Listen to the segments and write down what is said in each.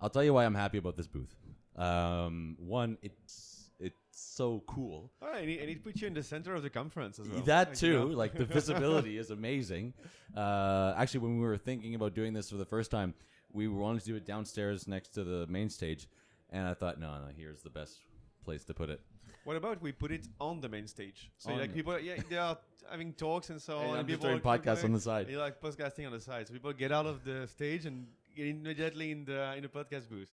I'll tell you why I'm happy about this booth. Um, one, it's it's so cool. All right, and it, and it puts you in the center of the conference as well. That you too, know? like the visibility is amazing. Uh, actually, when we were thinking about doing this for the first time, we wanted to do it downstairs next to the main stage, and I thought, no, no, here's the best place to put it. What about we put it on the main stage? So like people, yeah, they are having talks and so And on. I'm and people doing podcasts on the side. You're like podcasting on the side. So people get out of the stage and immediately in the in the podcast booth.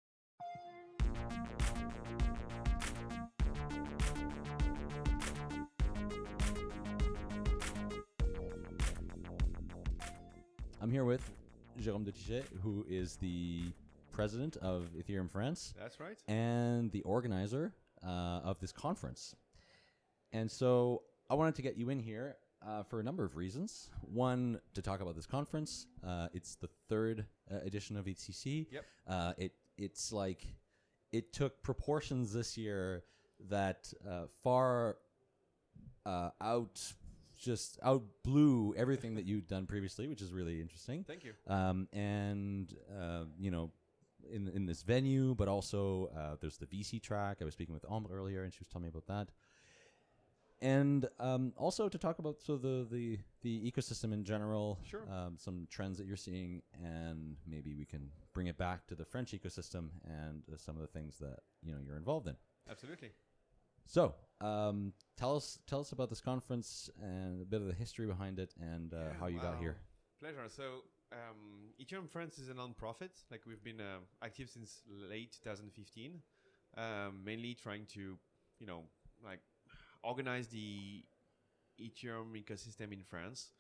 I'm here with Jérôme de Tychey, who is the president of Ethereum France That's right. and the organizer uh, of this conference. And so I wanted to get you in here uh, for a number of reasons. One, to talk about this conference. Uh, it's the third uh, edition of EthCC. Yep. Uh, it it's like it took proportions this year that uh, far uh, out just out blew everything that you'd done previously, which is really interesting Thank you. um, and uh, you know, in in this venue, but also uh, there's the VC track. I was speaking with Ombre earlier, and she was telling me about that. And um, also to talk about so the the the ecosystem in general, Sure. um, some trends that you're seeing, and maybe we can bring it back to the French ecosystem and uh, some of the things that you know you're involved in. Absolutely. So, um, tell us tell us about this conference and a bit of the history behind it and uh, Yeah, how you got here. Pleasure. So, um, Ethereum France is a non-profit. Like we've been uh, active since late 2015, um, mainly trying to, you know, like organize the Ethereum ecosystem in France.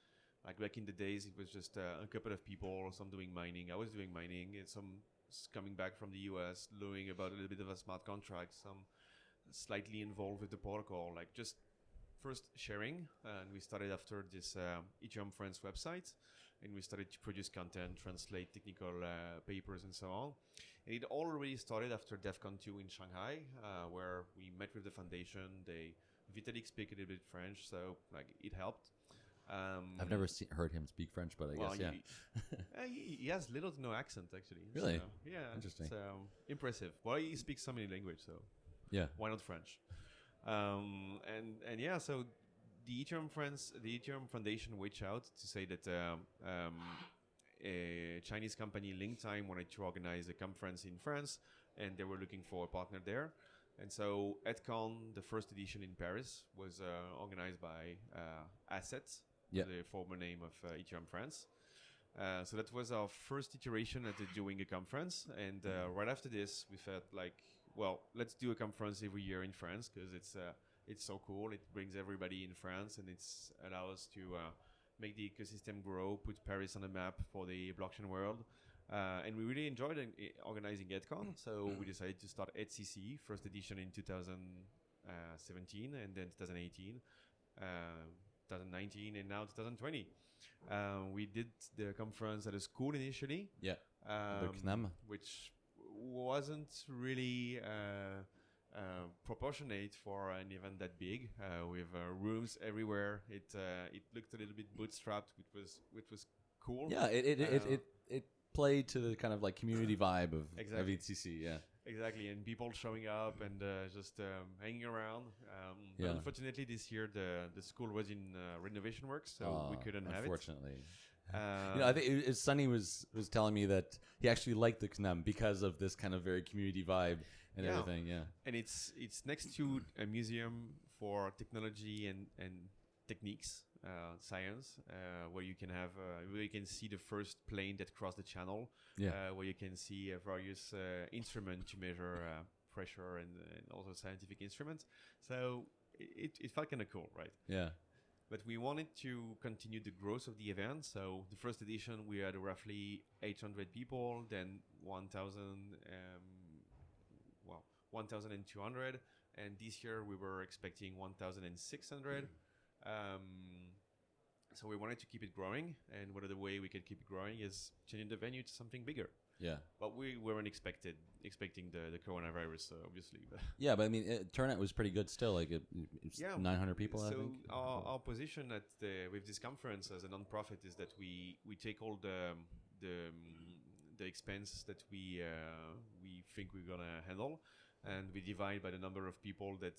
Like back in the days, it was just uh, a couple of people, some doing mining. I was doing mining, and some coming back from the US, learning about a little bit of a smart contract. Some slightly involved with the protocol, like just first sharing. And we started after this uh, Ethereum France website, and we started to produce content, translate technical uh, papers, and so on. And it already started after Devcon 2 in Shanghai, uh, where we met with the foundation. They Vitalik speak a little bit French, so like it helped. Um, I've never see, heard him speak French, but I well, guess yeah. he, uh, he, he has little to no accent actually. Really? So, yeah. Interesting. So impressive. Well, he speaks so many languages, so Yeah. why not French? Um, and and yeah, so the Ethereum friends, the Ethereum Foundation reached out to say that um, um, a Chinese company, Linktime, wanted to organize a conference in France, and they were looking for a partner there. And so EdCon, the first edition in Paris, was uh, organized by uh, Asseth, Yeah. the former name of uh, Ethereum France. Uh, so that was our first iteration at the doing a conference, and uh, right after this, we felt like, well, let's do a conference every year in France because it's uh, it's so cool. It brings everybody in France, and it's allows us to uh, make the ecosystem grow, put Paris on the map for the blockchain world. Uh, and we really enjoyed i- organizing EdCon, so we decided to start EthCC, first edition in 2017, and then 2018, uh, 2019, and now 2020. Um, we did the conference at a school initially, Yeah. um, the CNAM. which wasn't really uh, uh, proportionate for an event that big, uh, with uh, rooms everywhere. It uh, it looked a little bit bootstrapped, which was which was cool. Yeah, it it, Uh, it it played to the kind of like community vibe of, Exactly. of EthCC. Yeah. Exactly, and people showing up and uh, just um, hanging around. Um, but Yeah. unfortunately, this year the the school was in uh, renovation works, so we Uh, couldn't have it. Unfortunately. Uh, you know, I think it, it, Sunny was was telling me that he actually liked the CNAM because of this kind of very community vibe and Yeah. everything. Yeah. and it's it's next to a museum for technology and and techniques, uh, science, uh, where you can have uh, where you can see the first plane that crossed the channel, Yeah. uh, where you can see uh, various uh, instruments to measure uh, pressure and, and also scientific instruments. So it, it felt kind of cool, right? Yeah. But we wanted to continue the growth of the event. So the first edition, we had roughly 800 people, then 1,000, um, well, 1,200. And this year we were expecting 1,600. Um, so we wanted to keep it growing. And one of the way we could keep it growing is changing the venue to something bigger. Yeah. But we weren't expected expecting the, the coronavirus, uh, obviously. But Yeah, but I mean, it, turnout was pretty good still. Like it, it's Yeah, 900 people. so I think. Our, our position at the, with this conference as a non-profit is that we, we take all the the the expense that we uh, we think we're gonna handle, and we divide by the number of people that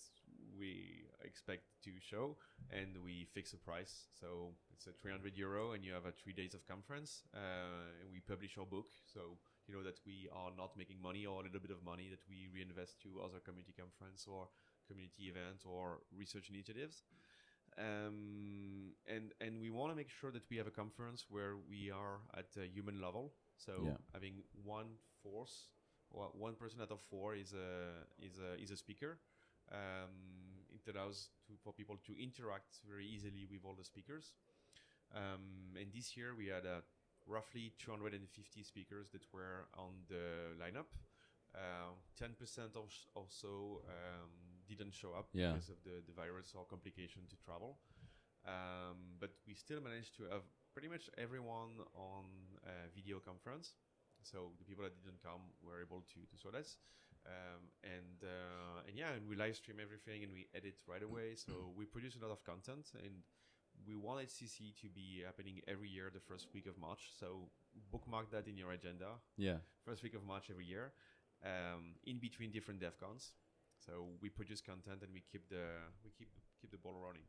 we expect to show, and we fix a price. So it's a 300 euro, and you have a three days of conference, uh, and we publish our book. So you know that we are not making money or a little bit of money that we reinvest to other community conference or community events or research initiatives. Um, and and we want to make sure that we have a conference where we are at a human level. So Yeah. having one force or one person out of four is a is a is a speaker. Um, it allows to, for people to interact very easily with all the speakers. Um, and this year we had uh, roughly 250 speakers that were on the lineup. Uh, 10% or, s- or so um, didn't show up Yeah. because of the, the virus or complication to travel. Um, but we still managed to have pretty much everyone on uh, video conference. So the people that didn't come were able to, to saw us. Um, and uh, and yeah, and we live stream everything and we edit right away. So we produce a lot of content and we want EthCC to be happening every year the first week of March. So bookmark that in your agenda. Yeah. First week of March every year, um, in between different DevCons. So we produce content and we keep the we keep keep the ball rolling.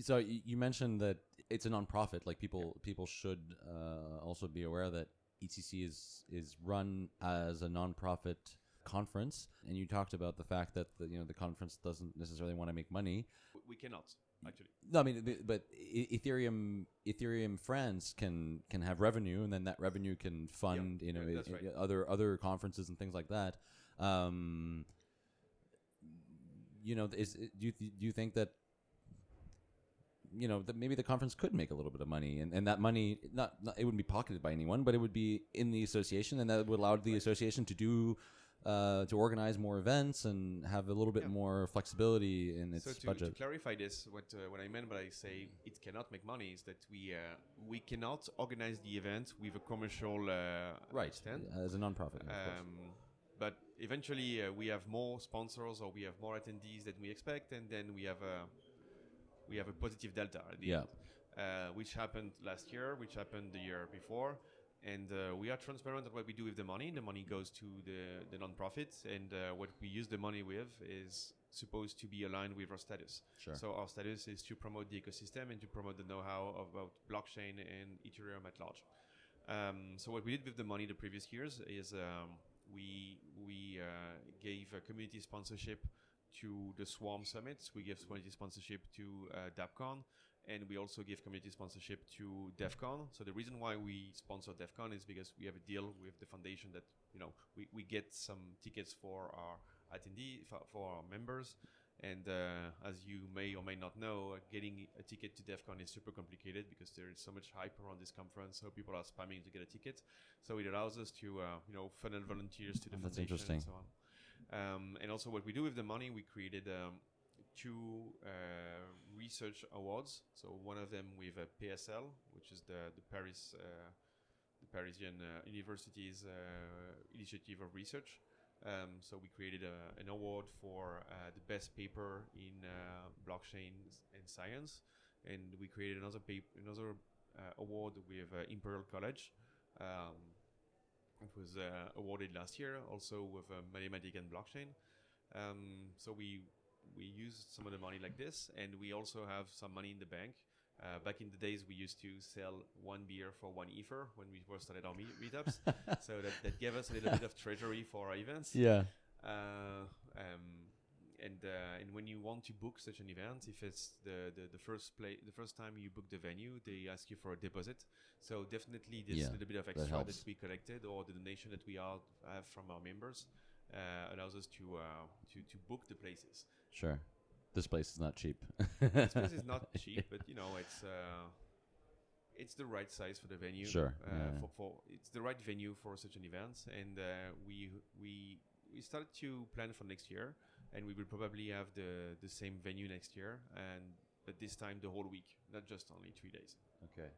So you mentioned that it's a nonprofit. Like people, people should uh, also be aware that EthCC is is run as a nonprofit conference, and you talked about the fact that the, you know the conference doesn't necessarily want to make money. We, cannot actually. No, I mean, but- Ethereum, Ethereum France can can have revenue, and then that revenue can fund you know yeah, right. other other conferences and things like that. Um, you know, is do you do you think that you know that maybe the conference could make a little bit of money, and, and that money not, not it wouldn't be pocketed by anyone, but it would be in the association, and that would allow the association to do. Uh, to organize more events and have a little bit Yeah. more flexibility in its so to, to clarify this, what uh, what I meant when I say it cannot make money is that we uh, we cannot organize the event with a commercial uh, right stand. as a nonprofit of. Um, but eventually, uh, we have more sponsors or we have more attendees than we expect, and then we have a we have a positive delta at the Yeah. end, uh, which happened last year, which happened the year before, and uh, we are transparent on what we do with the money. The money goes to the the nonprofits, and uh, what we use the money with is supposed to be aligned with our status. Sure. So our status is to promote the ecosystem and to promote the know-how about blockchain and Ethereum at large. Um, so what we did with the money the previous years is um, we we uh, gave a community sponsorship to the Swarm Summits. We gave community sponsorship to uh, DappCon, and we also give community sponsorship to Devcon. So the reason why we sponsor Devcon is because we have a deal with the foundation that you know we, we get some tickets for our attendee for, for our members. And uh, as you may or may not know, uh, getting a ticket to Devcon is super complicated because there is so much hype around this conference. So people are spamming to get a ticket. So it allows us to, uh, you know, funnel volunteers to the That's foundation interesting. and so on. Um, and also, what we do with the money, we created um, two uh, research awards. So one of them with uh, PSL, which is the the Paris uh, the Parisian uh, University's uh, initiative of research. Um, so we created a, an award for the best paper in blockchain and science, and we created another paper, another award with Imperial College. Um, it was awarded last year, also with mathematics and blockchain. Um, so we we use some of the money like this, and we also have some money in the bank. Uh, back in the days, we used to sell one beer for one ether when we first started our meet- meetups. so that, that gave us a little bit of treasury for our events. yeah. Uh, um, and uh, and when you want to book such an event, if it's the, the, the first play the first time you book the venue, they ask you for a deposit. So definitely this Yeah, little bit of extra that, helps. we collected or the donation that we all have from our members uh, allows us to uh, to to book the places. Sure. This place is not cheap. this place is not cheap, but you know it's uh, it's the right size for the venue. Sure, Uh, yeah. for, for it's the right venue for such an event, and uh, we we we started to plan for next year, and we will probably have the the same venue next year, and but this time the whole week, not just only three days. Okay.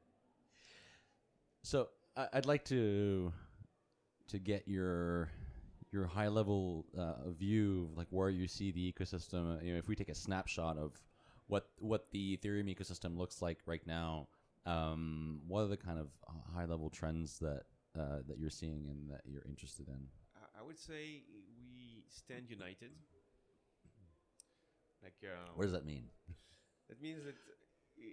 So I I'd like to to get your your high level uh, view of like where you see the ecosystem. uh, You know, if we take a snapshot of what what the Ethereum ecosystem looks like right now, um, what are the kind of high level trends that uh, that you're seeing and that you're interested in? I- would say we stand united. Like uh, What does that mean? That means that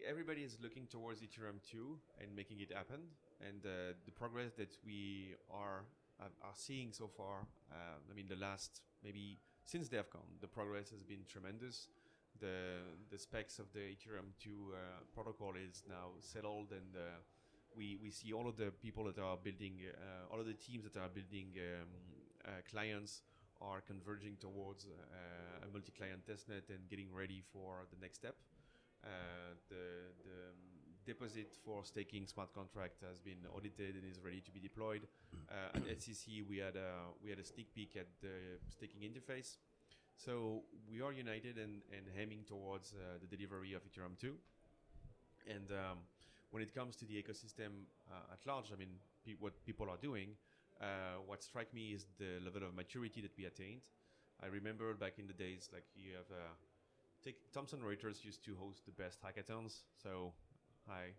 everybody is looking towards Ethereum 2 and making it happen. And uh, the progress that we are are seeing so far, uh, I mean, the last maybe since DevCon, the progress has been tremendous. The the specs of the Ethereum 2 uh, protocol is now settled, and uh, we we see all of the people that are building, uh, all of the teams that are building um, uh, clients are converging towards uh, a multi-client testnet and getting ready for the next step. The the deposit for staking smart contract has been audited and is ready to be deployed. Uh, at EthCC, we had a we had a sneak peek at the staking interface. So we are united and, and aiming towards uh, the delivery of Ethereum 2. And um, when it comes to the ecosystem uh, at large, I mean, pe- what people are doing, uh, what strike me is the level of maturity that we attained. I remember back in the days, like you have, uh, take Thomson Reuters used to host the best hackathons. So I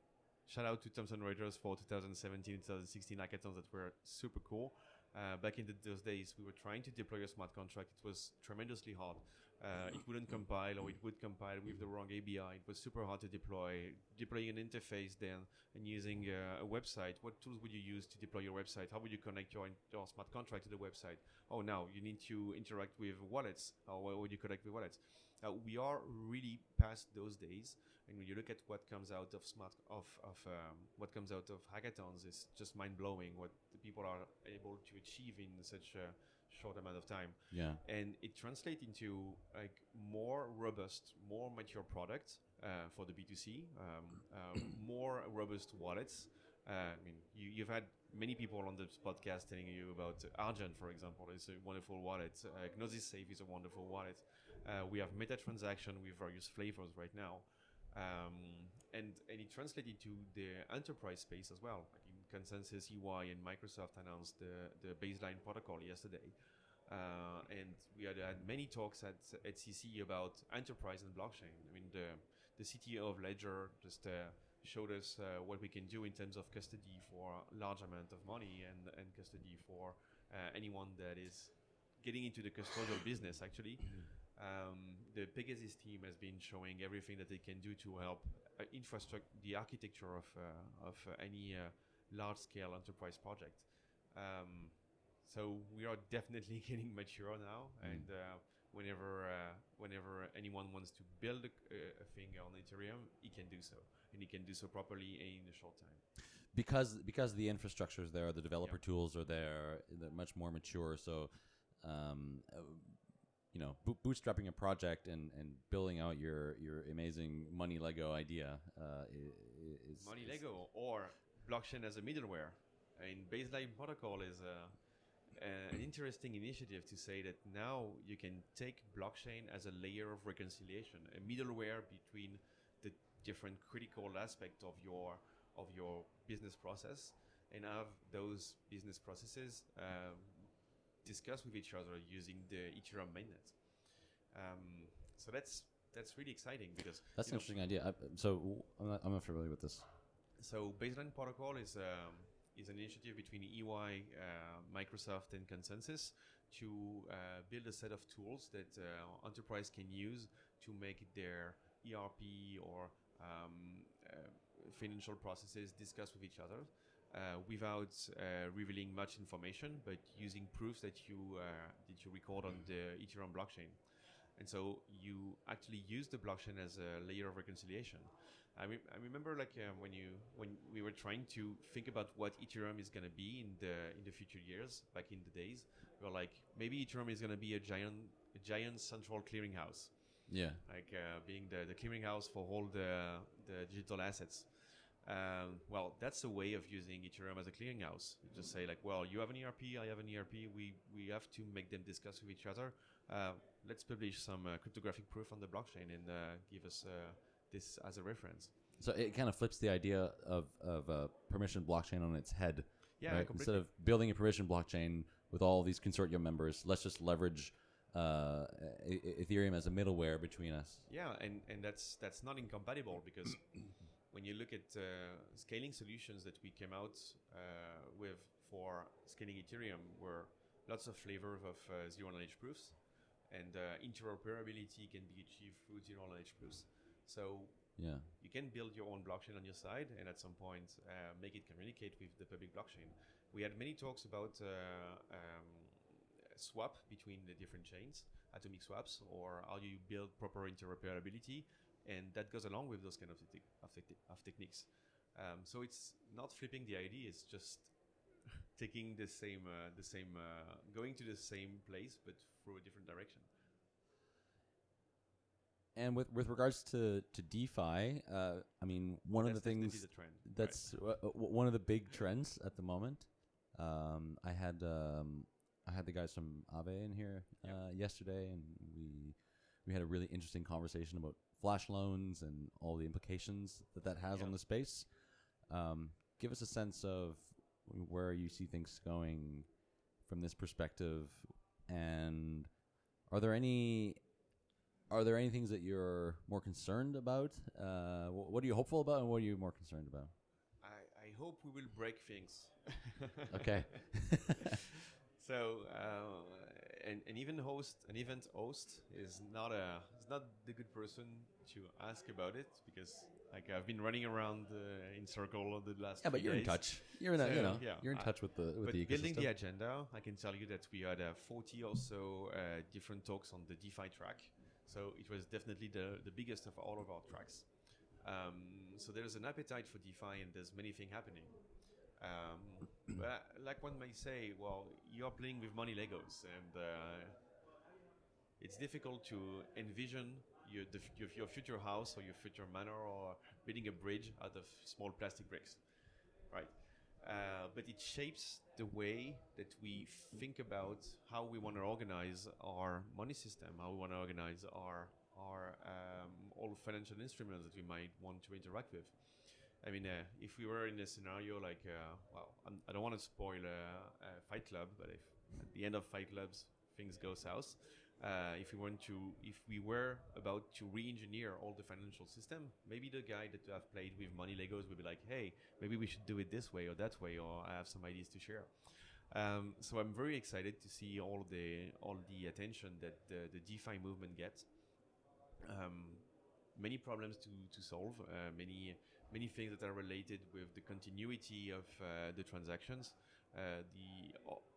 shout out to Thomson Reuters for 2017, 2016 hackathons that were super cool. Uh, back in the, those days, we were trying to deploy a smart contract. It was tremendously hard. Uh, it wouldn't compile, or it would compile with the wrong ABI. It was super hard to deploy. Deploying an interface then and using uh, a website. What tools would you use to deploy your website? How would you connect your, your smart contract to the website? Oh, now you need to interact with wallets. Or how would you connect with wallets? Uh, we are really past those days, and when you look at what comes out of smart of of um, what comes out of hackathons, is just mind blowing. What the people are able to achieve in such a short amount of time, Yeah. and it translates into like more robust, more mature products uh, for the B2C, um, uh, more robust wallets. Uh, I mean, you, you've had many people on this podcast telling you about Argent, for example, is a wonderful wallet. Uh, Gnosis Safe is a wonderful wallet. Uh, we have meta transaction with various flavors right now. Um, and, and it translated to the enterprise space as well. Like in ConsenSys, EY, and Microsoft announced the, the baseline protocol yesterday. Uh, and we had had many talks at, at CC about enterprise and blockchain. I mean, the, the CTO of Ledger just uh, showed us uh, what we can do in terms of custody for a large amount of money and, and custody for uh, anyone that is getting into the custodial business, actually. Um, the PegaSys team has been showing everything that they can do to help uh, infrastructure, the architecture of, uh, of uh, any uh, large-scale enterprise project. Um, so we are definitely getting mature now, Mm. and uh, whenever uh, whenever anyone wants to build a, a thing on Ethereum, he can do so, and he can do so properly in a short time. because because the infrastructure is there, the developer tools are there, they're much more mature. So, um, you know, bootstrapping a project and, and building out your, your amazing money Lego idea uh, i- i- is Money is- Lego or blockchain as a middleware. And Baseline Protocol is a, an interesting initiative to say that now you can take blockchain as a layer of reconciliation, a middleware between the different critical aspect of your of your business process, and have those business processes um, discuss with each other using the Ethereum mainnet. Um, so that's that's really exciting because That's an know, interesting idea. I, so I'm not, I'm not familiar with this. so Baseline Protocol is um, is an initiative between EY, uh, Microsoft, and ConsenSys to uh, build a set of tools that uh, enterprise can use to make their ERP or um, uh, financial processes discuss with each other. Uh, without uh, revealing much information, but using proofs that you uh, that you record on the Ethereum blockchain, and so you actually use the blockchain as a layer of reconciliation. I, re- I remember like uh, when you when we were trying to think about what Ethereum is going to be in the in the future years back in the days we were like maybe Ethereum is going to be a giant a giant central clearinghouse Yeah. like uh, being the, the clearinghouse for all the the digital assets um, well that's a way of using Ethereum as a clearinghouse you just say like well you have an ERP I have an ERP we we have to make them discuss with each other uh, let's publish some uh, cryptographic proof on the blockchain and uh, give us uh, this as a reference So it kind of flips the idea of, of a permission blockchain on its head. yeah right? Instead of building a permission blockchain with all these consortium members, let's just leverage uh, Ethereum as a middleware between us. Yeah, and, and that's that's not incompatible because when you look at uh, scaling solutions that we came out uh, with for scaling Ethereum were lots of flavors of uh, zero knowledge proofs, and uh, interoperability can be achieved through zero knowledge proofs. So Yeah. you can build your own blockchain on your side and at some point uh, make it communicate with the public blockchain. We had many talks about uh, um, swap between the different chains, atomic swaps, or how you build proper interoperability, and that goes along with those kind of, te- of, te- of techniques. Um, so it's not flipping the ID; it's just taking the same, uh, the same, uh, going to the same place but through a different direction. And with with regards to to DeFi, uh, I mean, one of the things the trend. right. that's uh, uh, w- one of the big trends at the moment. Um, I had um, I had the guys from Aave in here Yep. uh, yesterday, and we we had a really interesting conversation about flash loans and all the implications that that has on the space. Um, give us a sense of where you see things going from this perspective, and are there any are there any things that you're more concerned about? Uh, what are you hopeful about, and what are you more concerned about? I, I hope we will break things. Okay. so uh, and, and even host an event host is not a is not the good person to ask about it because like I've been running around uh, in circle the last yeah, but you're in touch. You're in, a, you know, yeah, you're in I- touch with the with but the building the agenda, I can tell you that we had uh, 40 or so uh, different talks on the DeFi track. So it was definitely the, the biggest of all of our tracks. Um, so there's an appetite for DeFi and there's many things happening. Um, but like one may say, well, you're playing with money Legos and uh, it's difficult to envision your, your future house or your future manor or building a bridge out of small plastic bricks, right? Uh, but it shapes the way that we think about how we want to organize our money system, how we want to organize our our um, all financial instruments that we might want to interact with. I mean, uh, if we were in a scenario like, uh, well, I'm, I don't want to spoil uh, Fight Club, but if at the end of Fight Clubs things go south, uh, if we want to, if we were about to re-engineer all the financial system, maybe the guy that have played with money Legos would be like, hey, maybe we should do it this way or that way, or I have some ideas to share. Um, so I'm very excited to see all the all the attention that the, the DeFi movement gets. Um, many problems to, to solve, uh, many many things that are related with the continuity of uh, the transactions, uh, the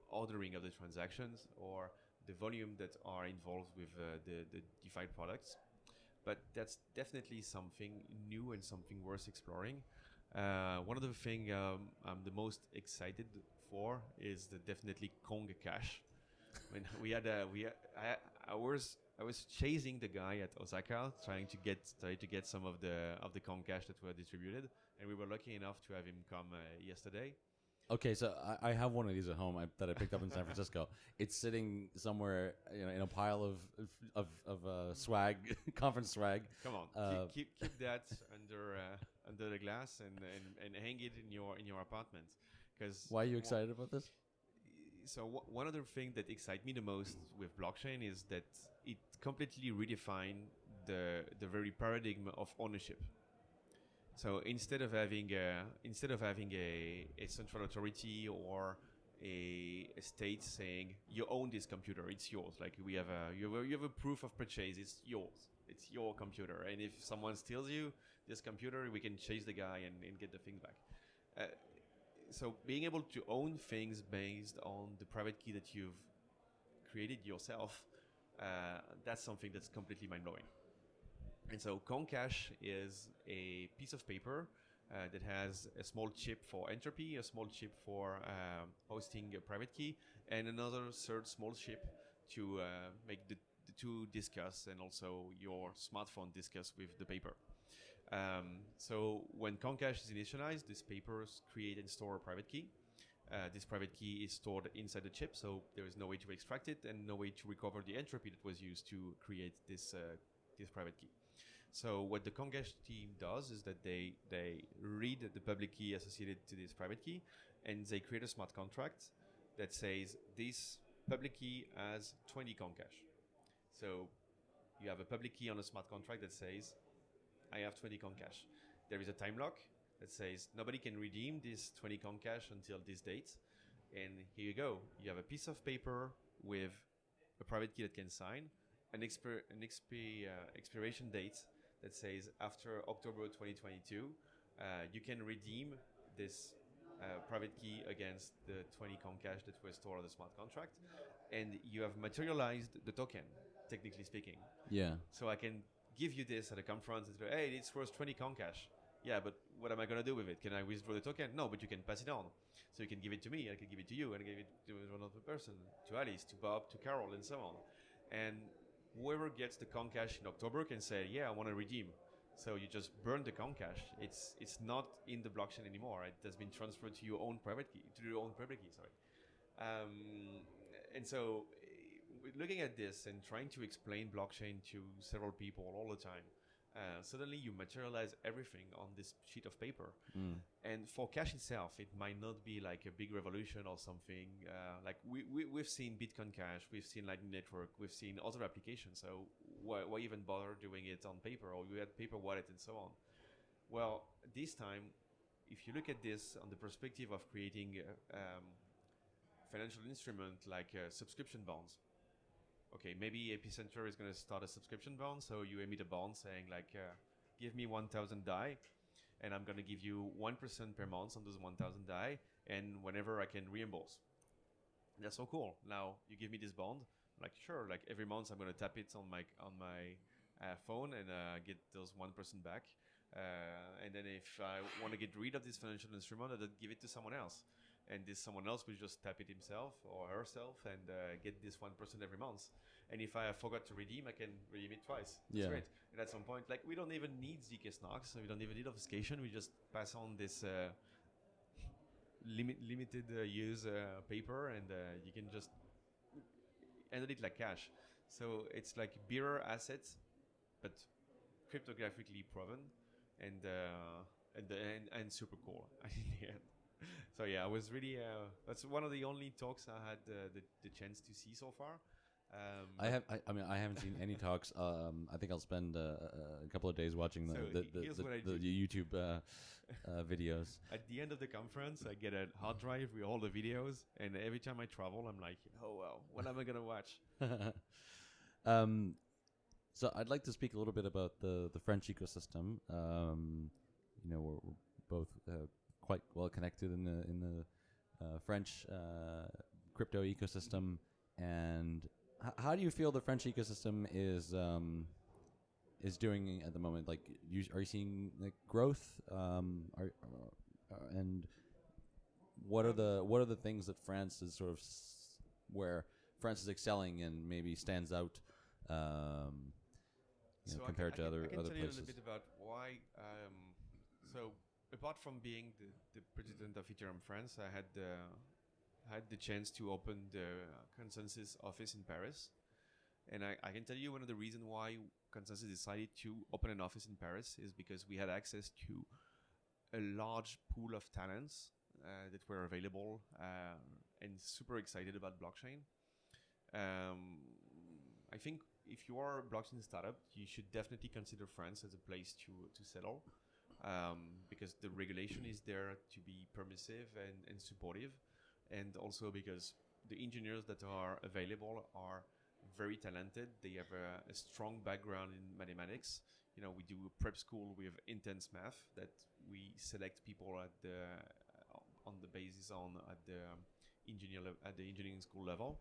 ordering of the transactions, or the volume that are involved with uh, the, the DeFi products. But that's definitely something new and something worth exploring. Uh, one of the things um, I'm the most excited for is the definitely Kong Cash. when we had a, we I, I was I was chasing the guy at Osaka trying to get try to get some of the of the Kong Cash that were distributed, and we were lucky enough to have him come uh, yesterday. Okay, so I, I have one of these at home I, that I picked up in San Francisco. It's sitting somewhere, you know, in a pile of of of uh, swag, conference swag. Come on, Uh, keep, keep keep that under uh, under the glass and, and and hang it in your in your apartment. Because Why are you excited about this? So one other thing that excites me the most with blockchain is that it completely redefined the the very paradigm of ownership. So instead of having a, instead of having a, a central authority or a, a state saying you own this computer, it's yours. Like we have a you have a, you have a proof of purchase, it's yours. It's your computer, and if someone steals you this computer, we can chase the guy and, and get the thing back. Uh, so being able to own things based on the private key that you've created yourself, uh, that's something that's completely mind blowing. And so Kong Cash is a piece of paper uh, that has a small chip for entropy, a small chip for um, hosting a private key, and another third small chip to uh, make the, the two discuss and also your smartphone discuss with the paper. Um, so when Kong Cash is initialized, these papers create and store a private key. Uh, this private key is stored inside the chip, so there is no way to extract it and no way to recover the entropy that was used to create this uh, this private key. So what the Kong Cash team does is that they they read the public key associated to this private key, and they create a smart contract that says this public key has 20 Kong Cash. So you have a public key on a smart contract that says I have 20 Kong Cash. There is a time lock that says nobody can redeem this 20 Kong Cash until this date. and here you go. You have a piece of paper with a private key that can sign, an, expir- an expi- uh, expiration date that says after October 2022, uh, you can redeem this uh, private key against the 20 Kong Cash that was stored on the smart contract, and you have materialized the token, technically speaking. Yeah. So I can give you this at a conference and say, hey, it's worth 20 Kong Cash. Yeah, but what am I going to do with it? Can I withdraw the token? No, but you can pass it on. So you can give it to me, I can give it to you, and give it to another person, to Alice, to Bob, to Carol, and so on. And whoever gets the Kong Cash in October can say, yeah, I want to redeem. So you just burn the Kong Cash. It's it's not in the blockchain anymore. It has been transferred to your own private key, to your own private key. Sorry. Um, and so, looking at this and trying to explain blockchain to several people all the time, uh, suddenly you materialize everything on this sheet of paper. Mm. And for cash itself, it might not be like a big revolution or something. Uh, like we, we, we've seen Bitcoin Cash, we've seen Lightning Network, we've seen other applications. So why, why even bother doing it on paper or you had paper wallet and so on? Well, this time, if you look at this on the perspective of creating a um, financial instrument like uh, subscription bonds, okay, maybe Epicenter is going to start a subscription bond. So you emit a bond saying like, uh, give me 1,000 DAI and I'm going to give you 1% per month on those 1,000 DAI and whenever I can reimburse. That's so cool. Now you give me this bond, like sure, like every month I'm going to tap it on my on my uh, phone and uh, get those 1% back. Uh, and then if I want to get rid of this financial instrument, I'll give it to someone else. And this someone else will just tap it himself or herself and uh, get this 1% person every month. And if I forgot to redeem, I can redeem it twice. That's Yeah. great. And at some point, like we don't even need ZK Snarks, so we don't even need obfuscation. We just pass on this uh, limit, limited uh, use uh, paper and uh, you can just handle it like cash. So it's like bearer assets, but cryptographically proven and uh, and, and and super cool. in the end. so yeah, I was really uh, that's one of the only talks I had uh, the the chance to see so far. Um, I have. I, I mean, I haven't seen any talks. Um, I think I'll spend uh, a couple of days watching the So the, he- the, the, the. YouTube uh, uh, videos. At the end of the conference, I get a hard drive with all the videos, and every time I travel, I'm like, oh well, what am I gonna watch? um, so I'd like to speak a little bit about the the French ecosystem. Um, you know, we're, we're both uh, quite well connected in the in the uh, French uh, crypto ecosystem. And h- how do you feel the French ecosystem is um, is doing at the moment? Like, you, are you seeing like growth? Um, are, uh, and what are the what are the things that France is sort of s- where France is excelling and maybe stands out um, you know, So can- compared I to can, other I can other tell you a places? little bit about why. Um, so apart from being the, the president of Ethereum France, I had the had the chance to open the ConsenSys office in Paris, and I, I can tell you one of the reasons why ConsenSys decided to open an office in Paris is because we had access to a large pool of talents uh, that were available uh, and super excited about blockchain. Um, I think if you are a blockchain startup, you should definitely consider France as a place to to settle, um, because the regulation is there to be permissive and, and supportive, and also because the engineers that are available are very talented. They have a, a strong background in mathematics. You know, we do a prep school with intense math that we select people at the on the basis on at the engineer at the engineering school level.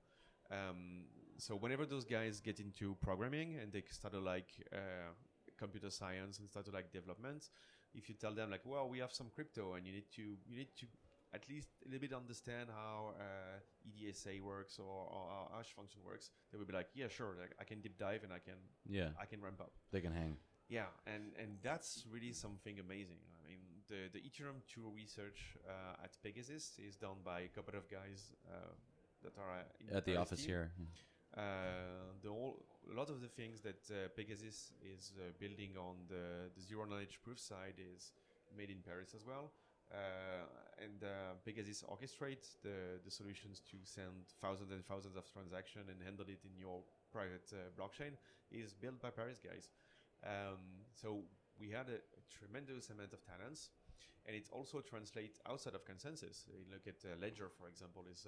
Um, so whenever those guys get into programming and they start to like uh, computer science and start to like development, if you tell them like, well, we have some crypto and you need to you need to at least a little bit understand how uh, ECDSA works or, or how hash function works, they will be like, yeah, sure, like, I can deep dive and I can yeah, I can ramp up. they can hang. Yeah, and, and that's really something amazing. I mean, the, the Ethereum 2 research uh, at PegaSys is done by a couple of guys uh, that are uh, in At the office team. here. Uh, the whole, a lot of the things that uh, PegaSys is uh, building on the, the zero knowledge proof side is made in Paris as well. Uh, and uh, PegaSys orchestrates the, the solutions to send thousands and thousands of transactions and handle it in your private uh, blockchain is built by Paris guys. Um, so we had a, a tremendous amount of talents. and it also translates outside of ConsenSys. You look at Ledger, for example, is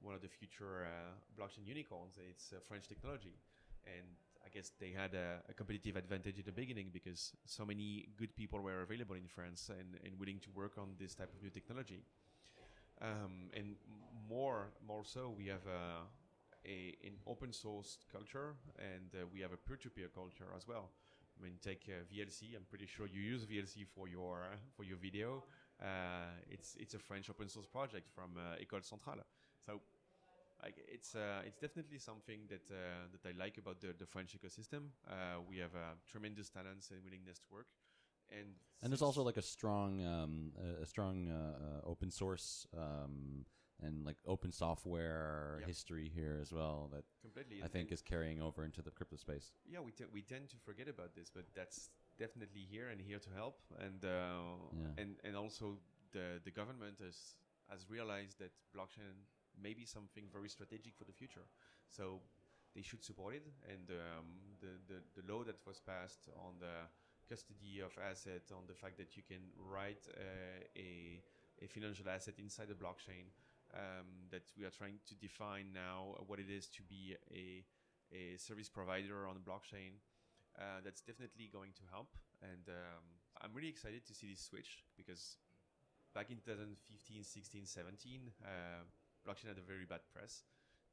one of the future uh, blockchain unicorns. It's uh, French technology, and I guess they had a, a, competitive advantage in the beginning because so many good people were available in France and, and willing to work on this type of new technology. Um, and more, more so, we have a, a, an open source culture and uh, we have a peer-to-peer culture as well. I mean, take uh, VLC. I'm pretty sure you use VLC for your uh, for your video. Uh, it's it's a French open source project from uh, École Centrale. So like it's uh, it's definitely something that uh, that I like about the, the French ecosystem. Uh, we have uh, tremendous talents and willingness to work, and and there's also like a strong um, a strong open source um, and like open software yep. history here as well that completely I think is carrying over into the crypto space. Yeah, we we tend to forget about this, but that's definitely here and here to help, and uh, yeah. and and also the the government has has realized that blockchain may be something very strategic for the future. So they should support it, and um, the, the the law that was passed on the custody of asset, on the fact that you can write uh, a a financial asset inside the blockchain um, that we are trying to define now what it is to be a, a service provider on the blockchain. Uh, that's definitely going to help. And um, I'm really excited to see this switch because back in 2015, 16, 17, uh, blockchain had a very bad press.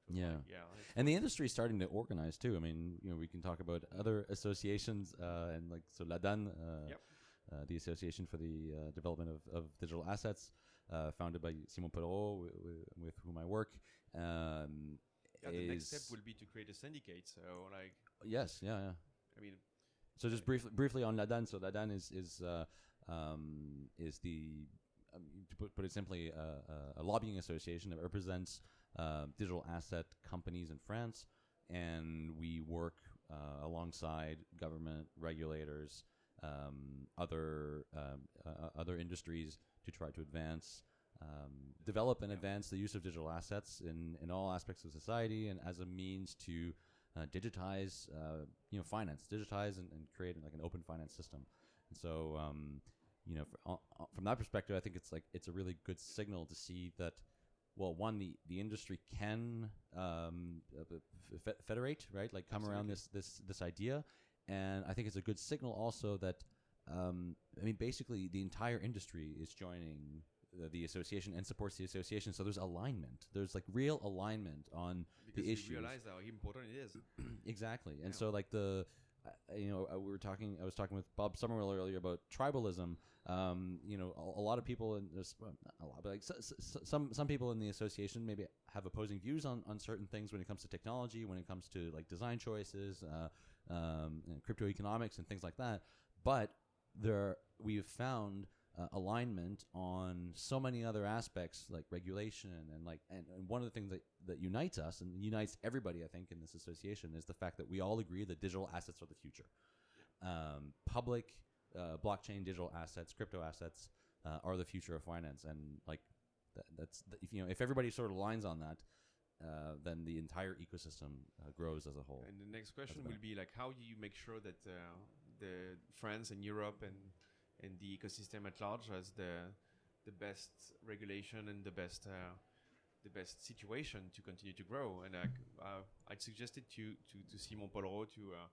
Yeah, like, yeah, and the industry is starting to organize too. I mean, you know, we can talk about other associations uh, and like so Ladan, uh, yep. uh, the Association for the uh, Development of, of Digital Assets, uh, founded by Simon Polrot, with whom I work. Um, yeah, the next step will be to create a syndicate. So, like, yes, yeah, yeah. I mean, so just briefly, briefly on Ladan. So Ladan is is uh, um, is the um, to put, put it simply, uh, a lobbying association that represents uh, digital asset companies in France, and we work uh, alongside government regulators, um, other um, uh, other industries to try to advance, um, develop and advance the use of digital assets in, in all aspects of society and as a means to uh, digitize, uh, you know, finance, digitize and, and, create like an open finance system. And so, um, you know, for, uh, from that perspective, I think it's like it's a really good signal to see that. Well, one, the, the industry can um, federate, right? Like come Absolutely. around this this this idea, and I think it's a good signal also that um, I mean, basically, the entire industry is joining the, the, association and supports the association. So there's alignment. There's like real alignment on because the issue. realize how important it is. exactly, and Yeah. so like the. You know, we were talking. I was talking with Bob Summerwill earlier about tribalism. Um, you know, a, a lot of people in this, well, a lot, but like some some people in the association maybe have opposing views on, on certain things when it comes to technology, when it comes to like design choices, uh, um, crypto economics, and things like that. But there we have found uh, alignment on so many other aspects like regulation and like and, and one of the things that, that unites us and unites everybody i think in this association is the fact that we all agree that digital assets are the future. Um, public uh, blockchain digital assets crypto assets uh, are the future of finance. And like that, that's the, if you know if everybody sort of aligns on that uh, then the entire ecosystem uh, grows as a whole. And the next question will be like, how do you make sure that uh, the France and Europe and and the ecosystem at large has the the best regulation and the best uh, the best situation to continue to grow? And uh, uh, I'd suggested to to to Simon Polrot to. Uh,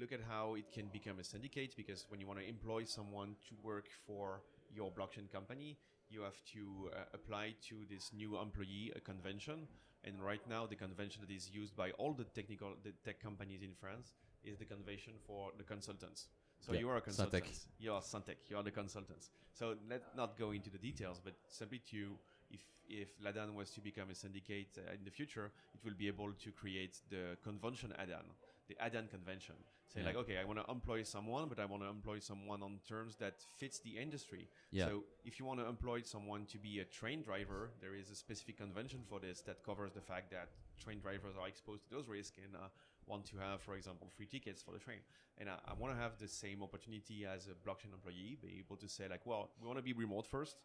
Look at how it can become a syndicate because when you want to employ someone to work for your blockchain company, you have to uh, apply to this new employee a convention. And right now, the convention that is used by all the technical the tech companies in France is the convention for the consultants. So Yeah, you are a consultant. You are Syntec. You are the consultants. So let's not go into the details, but simply to if if Ladan was to become a syndicate uh, in the future, it will be able to create the convention Adan, the Adan convention. Say Yeah. like, okay, I want to employ someone, but I want to employ someone on terms that fits the industry. Yeah. So if you want to employ someone to be a train driver, there is a specific convention for this that covers the fact that train drivers are exposed to those risks and uh, want to have, for example, free tickets for the train. And I, I want to have the same opportunity as a blockchain employee, be able to say like, well, we want to be remote first,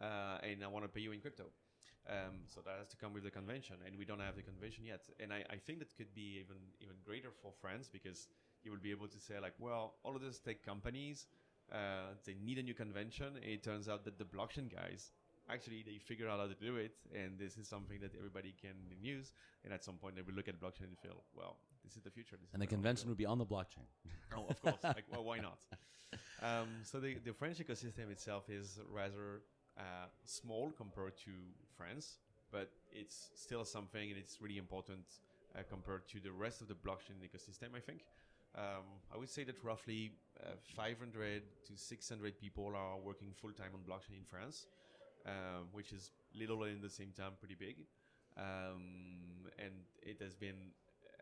uh, and I want to pay you in crypto. Um, so that has to come with the convention, and we don't have the convention yet. And I, I think that could be even even greater for France because you will be able to say like, well, all of these tech companies, uh, they need a new convention. It turns out that the blockchain guys actually they figure out how to do it, and this is something that everybody can use. And at some point, they will look at blockchain and feel, well, this is the future. This And the where I wanna convention would be on the blockchain. Oh, of course. like, well, why not? Um, so the, the French ecosystem itself is rather uh, small compared to France, but it's still something, and it's really important uh, compared to the rest of the blockchain ecosystem. I think. Um, I would say that roughly uh, 500 to 600 people are working full time on blockchain in France, um, which is little and at the same time pretty big. Um, and it has been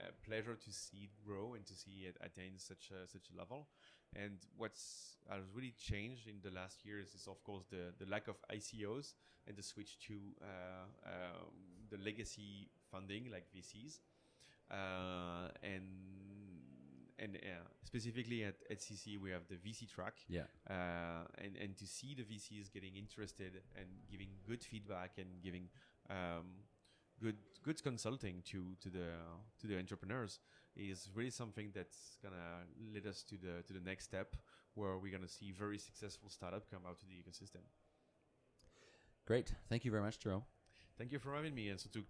a pleasure to see it grow and to see it attain such a, such a level. And what's has really changed in the last years is, of course, the, the lack of ICOs and the switch to uh, um, the legacy funding like VCs. Uh, and and uh, specifically at, at CC, we have the VC track. Yeah. Uh, and, and to see the VCs getting interested and giving good feedback and giving um, good good consulting to to the to the entrepreneurs is really something that's gonna lead us to the to the next step where we're gonna see very successful startup come out to the ecosystem. Great. Thank you very much, Jérôme. Thank you for having me, and so to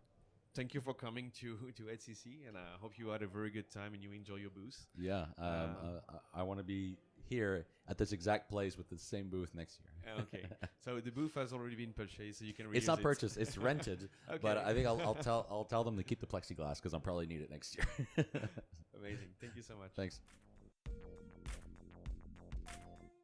thank you for coming to to EthCC, and I hope you had a very good time and you enjoy your booth. Yeah. Um, uh, I want to be here at this exact place with the same booth next year. Oh, okay, so the booth has already been purchased, so you can. It's not it. purchased; it's rented. okay. But I think I'll, I'll tell I'll tell them to keep the plexiglass because I'll probably need it next year. Amazing. Thank you so much. Thanks.